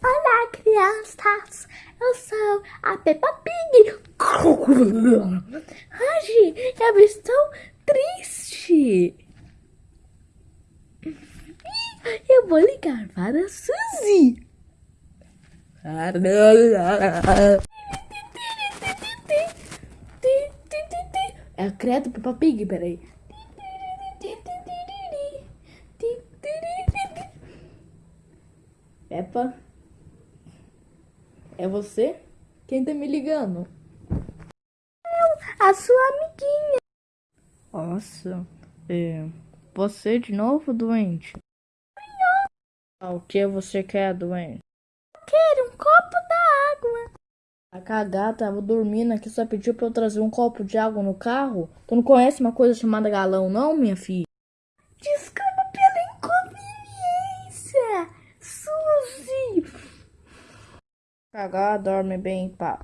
Olá, crianças! Eu sou a Peppa Pig. Hoje eu estou triste. Eu vou ligar para a Suzy. É a credo Peppa Pig, peraí. Peppa? É você? Quem tá me ligando? A sua amiguinha. Nossa, é. Você de novo, doente? Ah, o que você quer, doente? Eu quero um copo d'água. A cagada tava dormindo aqui, só pediu pra eu trazer um copo de água no carro? Tu não conhece uma coisa chamada galão, não, minha filha? Desculpa Cagar, dorme bem em paz.